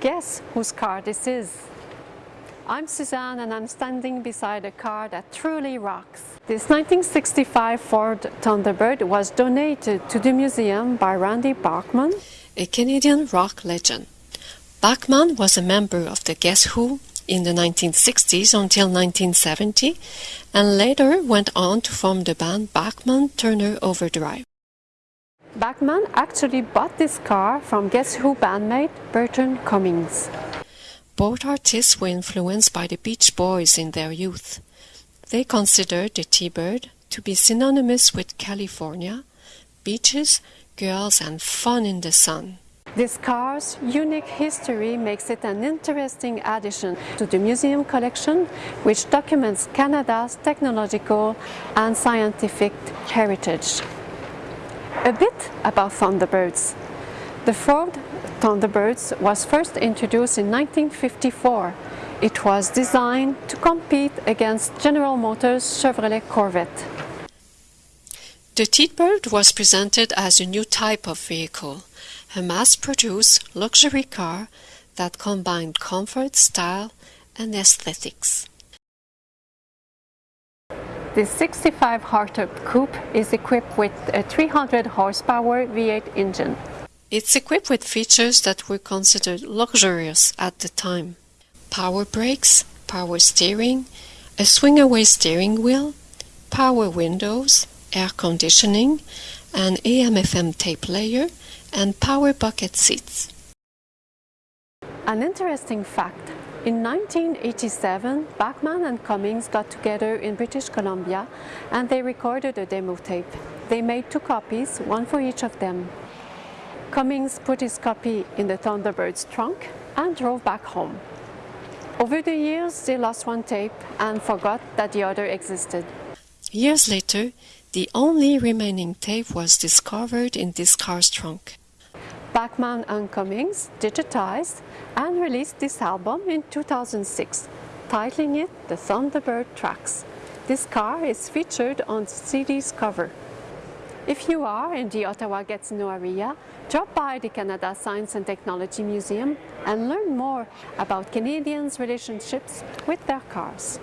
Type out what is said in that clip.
Guess whose car this is? I'm Suzanne and I'm standing beside a car that truly rocks. This 1965 Ford Thunderbird was donated to the museum by Randy Bachman, a Canadian rock legend. Bachman was a member of the Guess Who in the 1960s until 1970 and later went on to form the band Bachman Turner Overdrive. Bachman actually bought this car from Guess Who bandmate Burton Cummings. Both artists were influenced by the Beach Boys in their youth. They considered the T-Bird to be synonymous with California, beaches, girls and fun in the sun. This car's unique history makes it an interesting addition to the museum collection, which documents Canada's technological and scientific heritage. A bit about Thunderbirds. The Ford Thunderbirds was first introduced in 1954. It was designed to compete against General Motors Chevrolet Corvette. The T-Bird was presented as a new type of vehicle, a mass-produced luxury car that combined comfort, style and aesthetics. The 65 hardtop coupe is equipped with a 300 horsepower V8 engine. It's equipped with features that were considered luxurious at the time. Power brakes, power steering, a swing-away steering wheel, power windows, air conditioning, an AM-FM tape player, and power bucket seats. An interesting fact, in 1987, Bachman and Cummings got together in British Columbia and they recorded a demo tape. They made two copies, one for each of them. Cummings put his copy in the Thunderbird's trunk and drove back home. Over the years, they lost one tape and forgot that the other existed. Years later, the only remaining tape was discovered in this car's trunk. Bachman and Cummings digitized and released this album in 2006, titling it The Thunderbird Trax. This car is featured on the CD's cover. If you are in the Ottawa-Gatineau area, drop by the Canada Science and Technology Museum and learn more about Canadians' relationships with their cars.